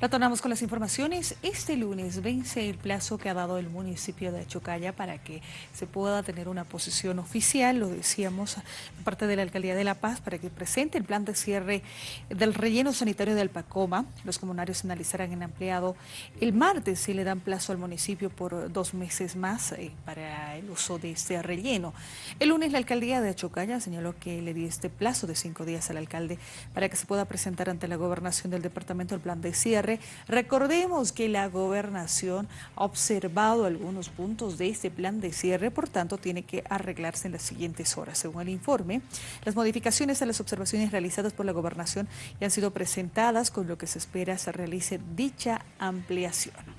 Retornamos con las informaciones. Este lunes vence el plazo que ha dado el municipio de Chocalla para que se pueda tener una posición oficial, lo decíamos, parte de la Alcaldía de La Paz, para que presente el plan de cierre del relleno sanitario de Alpacoma. Los comunarios analizarán en ampliado el martes si le dan plazo al municipio por dos meses más eh, para el uso de este relleno. El lunes la Alcaldía de Chocalla señaló que le dio este plazo de cinco días al alcalde para que se pueda presentar ante la gobernación del departamento el plan de Recordemos que la gobernación ha observado algunos puntos de este plan de cierre, por tanto tiene que arreglarse en las siguientes horas. Según el informe, las modificaciones a las observaciones realizadas por la gobernación ya han sido presentadas con lo que se espera se realice dicha ampliación.